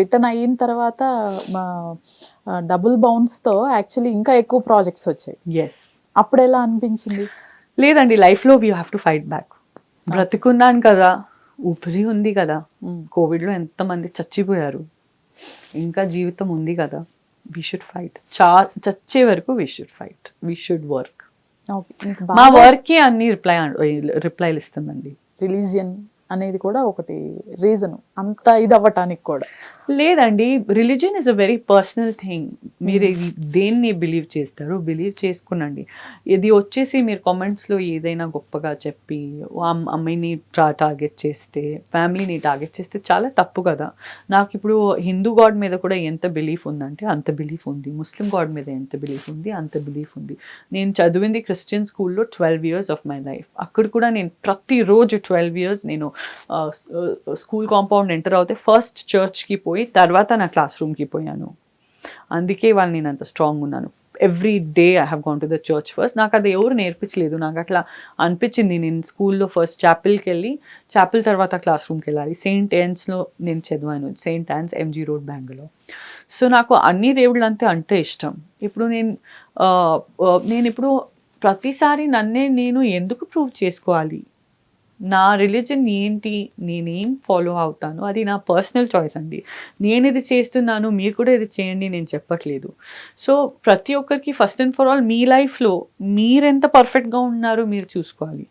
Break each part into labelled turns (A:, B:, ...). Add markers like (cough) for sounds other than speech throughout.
A: Return అయిన తర్వాత మా డబుల్ బౌన్స్తో యాక్చువల్లీ ఇంకా ఎక్కువ ప్రాజెక్ట్స్ వచ్చాయి.
B: ఎస్
A: అప్పుడు ఎలా అనిపించింది?
B: లేదండి లైఫ్లో we have to fight back బ్రతికున్నాను కదా ఊపిరి ఉంది కదా. కోవిడ్లో ఎంతమంది చచ్చిపోయారు ఇంకా జీవితం ఉంది కదా వీ షుడ్ ఫైట్ చా చచ్చే వరకు we should fight we should work మా
A: బాగా
B: వర్క్కి అన్ని రిప్లై రిప్లైలు ఇస్తుందండి.
A: రిలీజియన్ అనేది కూడా ఒకటి రీజన్ అంత ఇది అవ్వటానికి కూడా.
B: లేదండి religion is a very personal thing మీరు ఇది దేన్ని బిలీవ్ చేస్తారు బిలీవ్ చేసుకునండి. ఇది వచ్చేసి మీరు కామెంట్స్లో ఏదైనా గొప్పగా చెప్పి అమ్- అమ్మాయిని టార్గెట్ చేస్తే ఫ్యామిలీని టార్గెట్ చేస్తే చాలా తప్పు కదా. నాకు ఇప్పుడు హిందూ గాడ్ మీద కూడా ఎంత బిలీఫ్ ఉందంటే అంత బిలీఫ్ ఉంది. ముస్లిం గాడ్ మీద ఎంత బిలీఫ్ ఉంది అంత బిలీఫ్ ఉంది. నేను చదివింది క్రిస్టియన్ స్కూల్లో twelve years of my life అక్కడ కూడా నేను ప్రతిరోజు ట్వెల్వ్ ఇయర్స్ నేను స్కూల్ కాంపౌండ్ ఎంటర్ అవుతే ఫస్ట్ చర్చ్కి పోయి తర్వాత నా క్లాస్ రూమ్కి పోయాను. అందుకే వాళ్ళు నేను అంత స్ట్రాంగ్ ఉన్నాను. Every day I have gone to the church first నాకు అది ఎవరు నేర్పించలేదు. నాకు అట్లా అనిపించింది. నేను స్కూల్లో ఫస్ట్ చాపిల్కి వెళ్ళి చాపిల్ తర్వాత క్లాస్ రూమ్కి వెళ్ళాలి సెయింట్ యాన్స్లో నేను చదివాను. Saint Ann's MG road Bangalore so నాకు అన్ని దేవుళ్ళు అంతే అంటే ఇష్టం. ఇప్పుడు నేను నేను ఇప్పుడు ప్రతిసారి నన్నే నేను ఎందుకు ప్రూవ్ చేసుకోవాలి? నా రిలీజన్ ఏంటి? నేనేం ఫాలో అవుతాను? అది నా పర్సనల్ చాయిస్ అండి. నేను ఇది చేస్తున్నాను మీరు కూడా ఇది చేయండి నేను చెప్పట్లేదు. సో ప్రతి ఒక్కరికి ఫస్ట్ అండ్ ఫర్ ఆల్ మీ లైఫ్లో మీరెంత పర్ఫెక్ట్గా ఉన్నారు మీరు చూసుకోవాలి.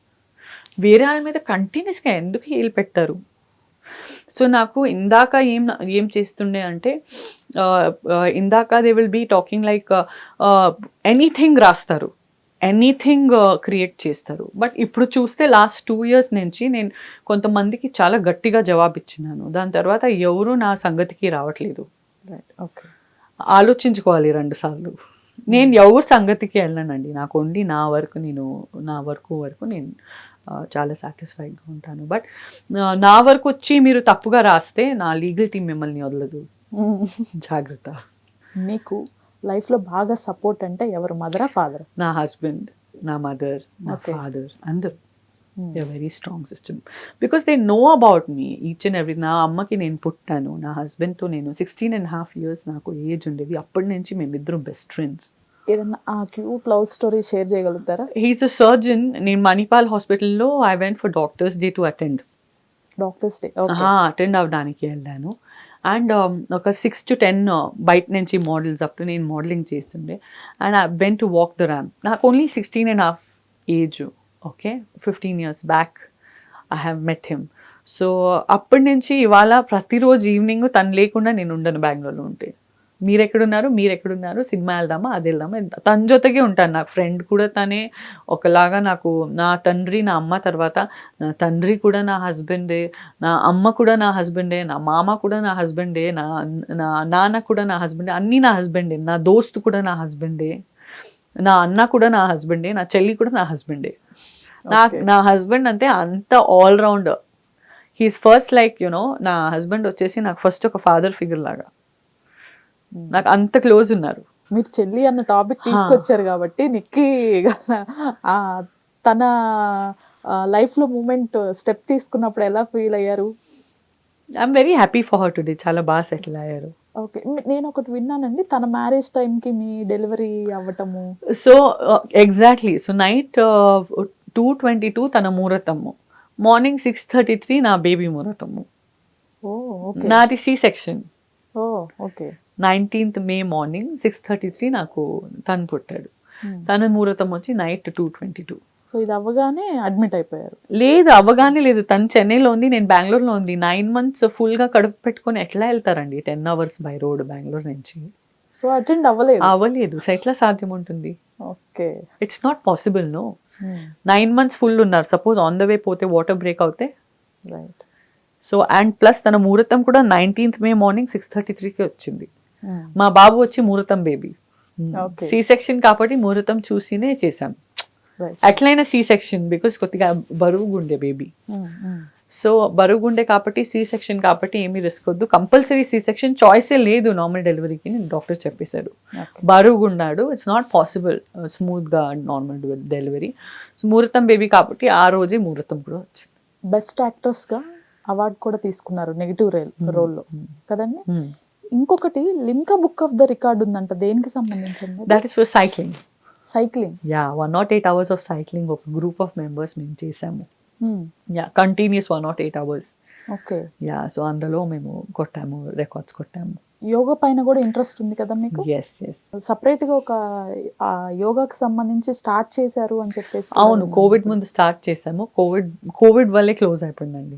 B: వేరే వాళ్ళ మీద కంటిన్యూస్గా ఎందుకు హీల్ పెట్టారు? సో నాకు ఇందాక ఏం ఏం చేస్తుండే అంటే ఇందాక they will be talking like anything రాస్తారు. ఎనీథింగ్ క్రియేట్ చేస్తారు. బట్ ఇప్పుడు చూస్తే లాస్ట్ టూ ఇయర్స్ నుంచి నేను కొంతమందికి చాలా గట్టిగా జవాబు ఇచ్చినాను దాని తర్వాత ఎవరు నా సంగతికి రావట్లేదు.
A: రైట్ ఓకే
B: ఆలోచించుకోవాలి రెండు సార్లు. నేను ఎవరి సంగతికి వెళ్ళానండి. నాకు only నా వరకు నేను నా వరకు వరకు నేను చాలా సాటిస్ఫైడ్గా ఉంటాను. బట్ నా వరకు వచ్చి మీరు తప్పుగా రాస్తే నా లీగల్ టీం మిమ్మల్ని వదలదు. జాగ్రత్త. (laughs)
A: మీకు లైఫ్లో బాగా సపోర్ట్ అంటే ఎవరు? మదరా ఫాదర్?
B: నా హస్బెండ్ నా మదర్ నా. ఫాదర్ అందరూ. Very strong system because they know about me each and every నా అమ్మకి నేను పుట్టాను నా హస్బెండ్తో నేను సిక్స్టీన్ అండ్ హాఫ్ ఇయర్స్ నాకు ఏజ్ ఉండేది. అప్పటి నుంచి మేమిద్దరం బెస్ట్ ఫ్రెండ్స్
A: ఏదన్నా ఆ క్యూట్ లవ్ స్టోరీ షేర్ చేయగలుగుతారా?
B: హీస్ అ సర్జన్ నేను మణిపాల్ హాస్పిటల్లో I went for doctors day to attend
A: doctors day
B: attend అవ్వడానికి వెళ్ళాను. అండ్ um, ఒక సిక్స్ టు టెన్ బయట నుంచి మోడల్స్ అప్పుడు నేను మోడలింగ్ చేస్తుండే. And I been to walk the ramp నాకు only sixteen and half age okay fifteen years back I have met him so అప్పటి నుంచి ఇవాళ ప్రతిరోజు ఈవినింగ్ తను లేకుండా నేను ఉండను బెంగళూరులో ఉంటే. మీరు ఎక్కడున్నారు మీరు ఎక్కడున్నారు సినిమా వెళ్దామా అది వెళ్దామా తన జొతగే ఉంటాను. నాకు ఫ్రెండ్ కూడా తనే ఒకలాగా నాకు నా తండ్రి నా అమ్మ తర్వాత నా తండ్రి కూడా నా హస్బెండే నా అమ్మ కూడా నా హస్బెండే నా మామ కూడా నా హస్బెండే నా నా నాన్న కూడా నా హస్బెండే అన్నీ నా హస్బెండే నా దోస్తు కూడా నా హస్బెండే నా అన్న కూడా నా హస్బెండే నా చెల్లి కూడా నా హస్బెండే. నా. నా హస్బెండ్ అంటే అంత all round. He's first like you know నా హస్బెండ్ వచ్చేసి నాకు ఫస్ట్ ఒక ఫాదర్ ఫిగర్ లాగా. నాకు అంత క్లోజ్ ఉన్నారు.
A: మీరు చెల్లి అన్న టాపిక్ తీసుకొచ్చారు కాబట్టి నిక్కి తన లైఫ్లో మూమెంట్ స్టెప్ తీసుకున్నప్పుడు ఎలా ఫీల్ అయ్యారు?
B: I'm very happy for her today చాలా బాగా సెటిల్ అయ్యారు.
A: ఓకే నేను ఒకటి విన్నానండి. తన మ్యారేజ్ టైంకి మీ delivery అవ్వటము.
B: So exactly so night two twenty two తన ముహూర్తము. మార్నింగ్ సిక్స్ థర్టీ త్రీ నా బేబీ ముహూర్తము.
A: ఓకే
B: నాది C section
A: okay.
B: Nineteenth May morning six thirty three నాకు తను పుట్టాడు. తన ముహూర్తం వచ్చి night two twenty two.
A: So ఇది అవ్వగానే అడ్మిట్ అయిపోయారు.
B: లేదు అవ్వగానే లేదు. తను చెన్నైలో ఉంది నేను బెంగళూరులో ఉంది. నైన్ మంత్స్ ఫుల్గా కడుపు పెట్టుకొని ఎట్లా వెళ్తారండి? Ten hours by road Bengaluru నుంచి.
A: సో అటెండ్ అవ్వలేదు.
B: అవ్వలేదు. సో ఎట్లా సాధ్యం ఉంటుంది?
A: Okay.
B: It's not possible no nine months full ఉన్నారు. సపోజ్ ఆన్ ద వే పోతే వాటర్ బ్రేక్ అవుతే?
A: రైట్
B: సో అండ్ ప్లస్ తన ముహూర్తం కూడా nineteenth May morning six thirty త్రీకి వచ్చింది. మా బాబు వచ్చి ముహూర్తం బేబీ. సి సెక్షన్ కాబట్టి ముహూర్తం చూసినే చేశాం.
A: రైట్
B: అట్లయినా సి సెక్షన్ బికాస్ కొద్దిగా బరువుగుండే బేబీ సో బరుగుండే కాబట్టి సి సెక్షన్ కాబట్టి ఏమీ రిస్క్ వద్దు. కంపల్సరీ సి సెక్షన్ చాయిసే లేదు నార్మల్ డెలివరీకి నేను డాక్టర్ చెప్పేశాడు. బరుగున్నాడు ఇట్స్ నాట్ పాసిబుల్ స్మూత్గా నార్మల్ డెలివరీ ముహూర్తం బేబీ కాబట్టి ఆ రోజే ముహూర్తం కూడా వచ్చింది.
A: బెస్ట్ యాక్ట్రెస్గా అవార్డు కూడా తీసుకున్నారు నెగిటివ్ రోల్ రోల్లో. కదండి. ఇంకొకటి Limca book of the record ఉందంట. దేనికి సంబంధించింది?
B: That is for cycling
A: cycling
B: yeah one nought eight hours of cycling ఒక గ్రూప్ ఆఫ్ మెంబర్స్ మేము చేసాము. Yeah continuous one nought eight hours
A: okay
B: yeah so అందులో మేము కొట్టాము రికార్డ్స్ కొట్టాము.
A: యోగా పైన కూడా ఇంట్రెస్ట్ ఉంది కదా మీకు?
B: ఎస్ ఎస్
A: సపరేట్గా ఒక యోగాకి సంబంధించి స్టార్ట్ చేశారు అని చెప్పేసి
B: అవును. కోవిడ్ ముందు స్టార్ట్ చేసాము. కోవిడ్ కోవిడ్ వల్లే క్లోజ్ అయిపోయిందండి.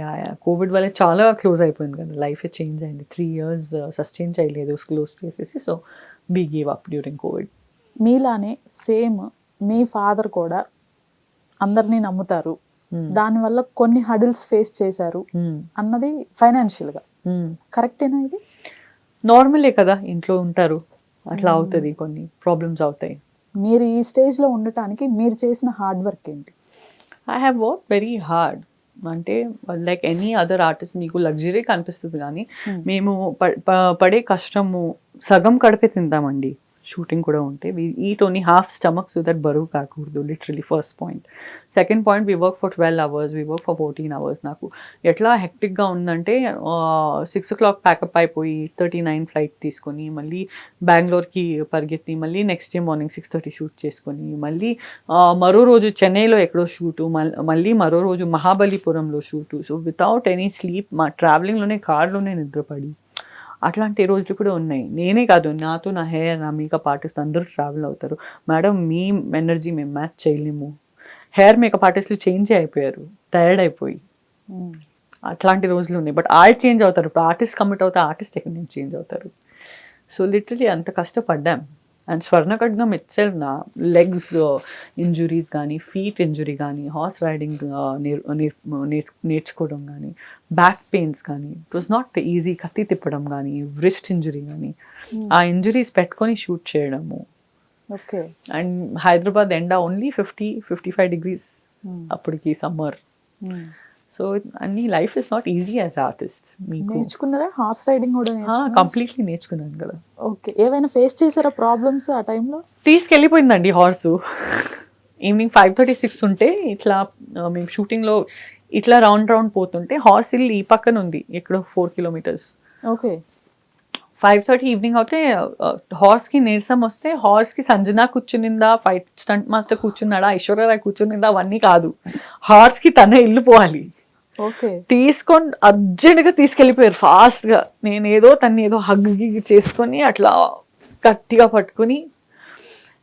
B: యా యా కోవిడ్ వల్లే చాలా క్లోజ్ అయిపోయింది కదా. లైఫ్ చేంజ్ అయింది. త్రీ ఇయర్స్ సస్టైన్ చేయలేదు క్లోజ్ చేసేసి so we gave up during Covid
A: మీలానే same మీ ఫాదర్ కూడా అందరినీ నమ్ముతారు. దానివల్ల కొన్ని హడిల్స్ ఫేస్ చేశారు అన్నది ఫైనాన్షియల్గా. కరెక్టేనా ఇది?
B: నార్మలే కదా ఇంట్లో ఉంటారు. అట్లా అవుతుంది కొన్ని ప్రాబ్లమ్స్ అవుతాయి.
A: మీరు ఈ స్టేజ్లో ఉండటానికి మీరు చేసిన హార్డ్ వర్క్ ఏంటి?
B: I have work very hard అంటే లైక్ ఎనీ అదర్ ఆర్టిస్ట్ మీకు లగ్జరీ కనిపిస్తుంది కానీ
A: Hmm.
B: మేము పడే కష్టము సగం కడిపే తింటామండి షూటింగ్ కూడా ఉంటే we eat only half stomach so that బరువు కాకూడదు literally first point second point we work for twelve hours we work for fourteen hours నాకు ఎట్లా హెక్టిక్గా ఉందంటే సిక్స్ ఓ క్లాక్ ప్యాకప్ అయిపోయి థర్టీ నైన్ ఫ్లైట్ తీసుకొని మళ్ళీ బెంగళూరుకి పరిగెత్తి మళ్ళీ next day morning six thirty shoot చేసుకొని మళ్ళీ మరో రోజు చెన్నైలో ఎక్కడో షూటు మళ్ళీ మరో రోజు మహాబలిపురంలో shoot so without any sleep మా ట్రావెలింగ్లోనే కార్లోనే నిద్రపడి అట్లాంటి రోజులు కూడా ఉన్నాయి. నేనే కాదు నాతో నా హెయిర్ నా మేకప్ ఆర్టిస్ట్ అందరూ ట్రావెల్ అవుతారు. మేడం మీ ఎనర్జీ మేము మ్యాచ్ చేయలేము. హెయిర్ మేకప్ ఆర్టిస్టులు చేంజ్ అయిపోయారు. టైర్డ్ అయిపోయి. అట్లాంటి రోజులు ఉన్నాయి. బట్ ఆర్ట్ చేంజ్ అవుతారు. ఇప్పుడు ఆర్టిస్ట్ కమిట్ అవుతే ఆర్టిస్ట్ ఎక్కడి నుంచి చేంజ్ అవుతారు? సో లిటరలీ అంత కష్టపడ్డాం. And Swarna Khadgam itself నా లెగ్స్ ఇంజురీస్ కానీ ఫీట్ ఇంజురీ కానీ హార్స్ రైడింగ్ నేర్చుకోవడం కానీ బ్యాక్ పెయిన్స్ కానీ ఇట్ వాస్ నాట్ ఈజీ కత్తి తిప్పడం కానీ రిస్ట్ ఇంజురీ కానీ ఆ ఇంజురీస్ పెట్టుకొని షూట్ చేయడము.
A: ఓకే
B: అండ్ హైదరాబాద్ ఎండ only fifty fifty five degrees అప్పటికి సమ్మర్ సో అన్ని life is not easy as artist మీకు.
A: నేర్చుకున్నారా? హార్స్ రైడింగ్ కూడా?
B: కంప్లీట్లీ నేర్చుకున్నాను కదా.
A: ఓకే. ఏవైనా ఫేస్ చేశారా ప్రాబ్లమ్స్ ఆ టైంలో?
B: తీసుకెళ్ళిపోయిందండి horse. Evening five thirty six ఉంటే ఇట్లా మేము షూటింగ్లో ఇట్లా రౌండ్ రౌండ్ పోతుంటే హార్స్ హిల్ ఈ పక్కన ఉంది ఎక్కడో four kilometres.
A: Okay.
B: Five thirty evening అయితే హార్స్కి నీరసం వస్తే హార్స్కి సంజన కూర్చునిందా ఫైట్ స్టంట్ మాస్టర్ కూర్చున్నాడా ఐశ్వర్యరాయ్ కూర్చునిందా అవన్నీ కాదు. హార్స్కి తనే వెళ్ళిపోవాలి
A: ఓకే
B: తీసుకొని అర్జెంట్గా తీసుకెళ్ళిపోయారు ఫాస్ట్గా నేను ఏదో తన్ని ఏదో హగ్ చేసుకొని అట్లా గట్టిగా పట్టుకొని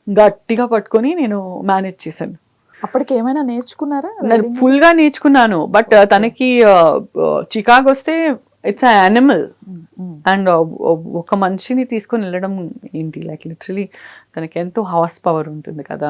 B: గట్టిగా పట్టుకొని నేను మేనేజ్ చేశాను.
A: అప్పటికి ఏమైనా నేర్చుకున్నారా?
B: నేను
A: riding?
B: ఫుల్గా నేర్చుకున్నాను బట్ తనకి చికాగ్ వస్తే ఇట్స్ యానిమల్
A: Mm.
B: అండ్ ఒక మనిషిని తీసుకొని వెళ్ళడం ఏంటి? లైక్ లిటరలీ తనకి ఎంతో హార్స్ పవర్ ఉంటుంది కదా.